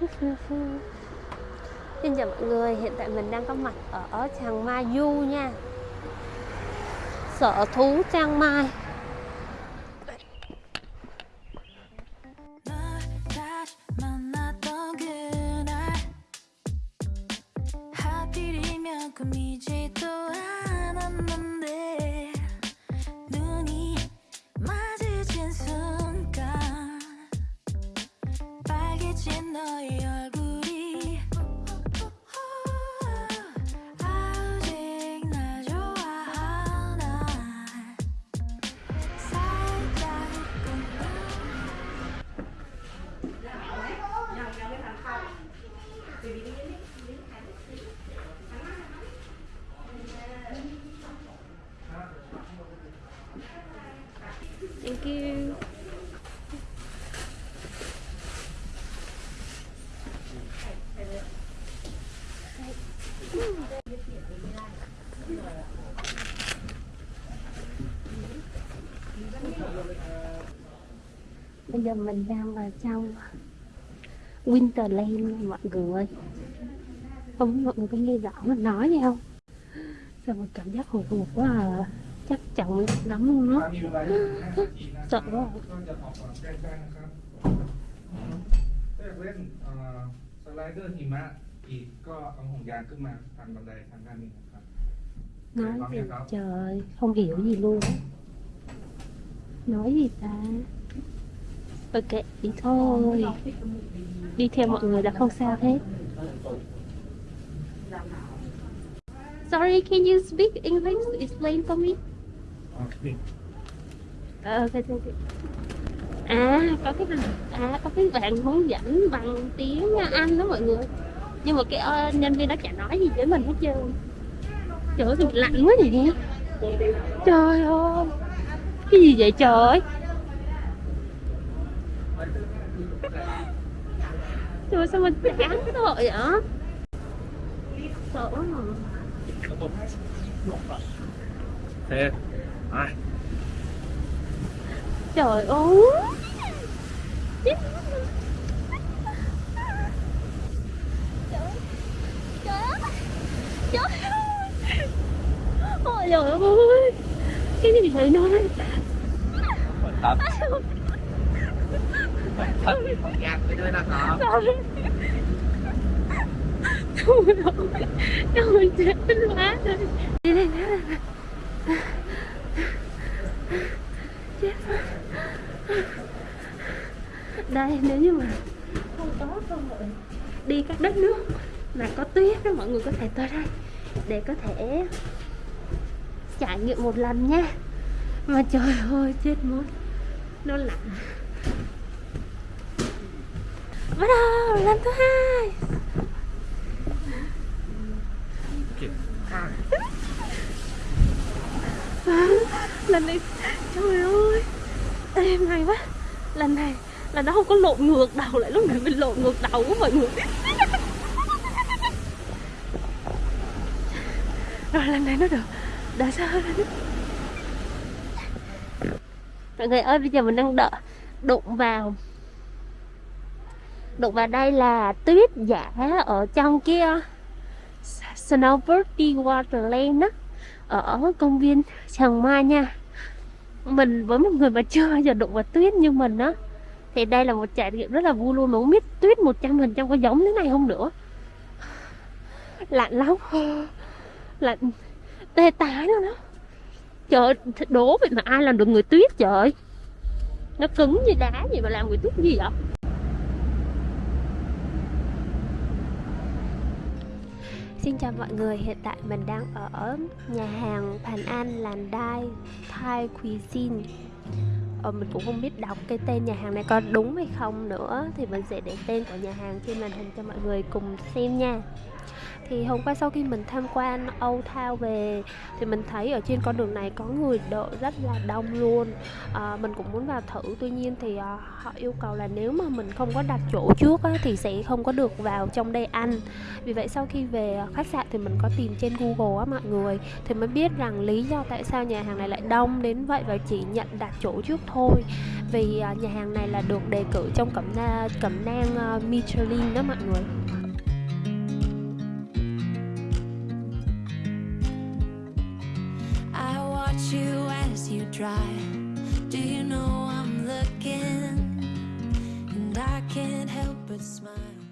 Xin chào mọi người, hiện tại mình đang có mặt ở Chiang Mai Du nha Sở thú Chiang Mai 널 다시 만났던 그날 하필이면 꿈이지도 않았는 빨개진 너의 얼굴이. 아직 Thank you Bây giờ mình đang vào trong Winterland nha mọi người Không biết mọi người có nghe rõ mình nói gì không Sao mà cảm giác hồi hộp quá à Chắc chồng lắm luôn á Sợ quá à. ก็จะออกก่อนแจ้งได้นะครับถ้าอยากเล่นเอ่อสไลเดอร์หิมะอีกก็เอาห่วงยางขึ้นมาทางบันไดทางด้านนี้นะครับ Nói gì trời Không hiểu gì luôn nói gì ta? Ok đi thôi. đi theo mọi người là không sao hết. Sorry can you speak english? Explain for me. Okay ok thank you. À có cái à có cái bạn hướng dẫn bằng tiếng anh đó mọi người. Nhưng mà cái uh, nhân viên đó chả nói gì với mình hết trơn. Trời ơi lạnh quá vậy trời ơi cái gì vậy trời trời sao mình đáng tội vậy sợ quá mà thế ai trời ơi trời ơi trời ơi cái gì vậy nói thật. Thật. Gạt cái đứa nó khó không đâu đâu chết quá rồi đi đây nữa chết đây nếu như mà không có cơ hội đi các đất nước mà có tuyết đó mọi người có thể tới đây để có thể trải nghiệm một lần nha. Mà trời ơi, chết mất nó lạnh. Bắt đầu lần thứ hai. À, lần này trời ơi. Ê, may quá. Lần này là nó không có lộn ngược đầu lại lúc này mình lộn ngược đầu của mọi người. Rồi lần này nó được. Đã sao? hơn rồi mọi người ơi, bây giờ mình đang đợi đụng vào. Đụng vào đây là tuyết giả ở trong kia. Snowbird Waterland á, ở công viên Tràng Mai nha. Mình với một người mà chưa bao giờ đụng vào tuyết như mình á. Thì đây là một trải nghiệm rất là vui luôn nó không biết tuyết 100% có giống thế này không nữa. Lạnh lắm. Lạnh, tê tái luôn đó trời ơi, đố vậy mà ai làm được người tuyết trời? Nó cứng như đá vậy mà làm người tuyết gì vậy? Xin chào mọi người, hiện tại mình đang ở nhà hàng Pan An Làn Đai Thai Cuisine. Ờ, Mình cũng không biết đọc cái tên nhà hàng này có đúng hay không nữa Thì mình sẽ để tên của nhà hàng trên màn hình cho mọi người cùng xem nha thì hôm qua sau khi mình tham quan Old Town về thì mình thấy ở trên con đường này có người đợi rất là đông luôn. À, mình cũng muốn vào thử tuy nhiên thì à, họ yêu cầu là nếu mà mình không có đặt chỗ trước á, thì sẽ không có được vào trong đây ăn. Vì vậy sau khi về khách sạn thì mình có tìm trên Google á mọi người thì mới biết rằng lý do tại sao nhà hàng này lại đông. Đến vậy và chỉ nhận đặt chỗ trước thôi. Vì à, nhà hàng này là được đề cử trong cẩm na cẩm nang uh, Michelin đó mọi người. Watch you as you drive. Do you know I'm looking? And I can't help but smile.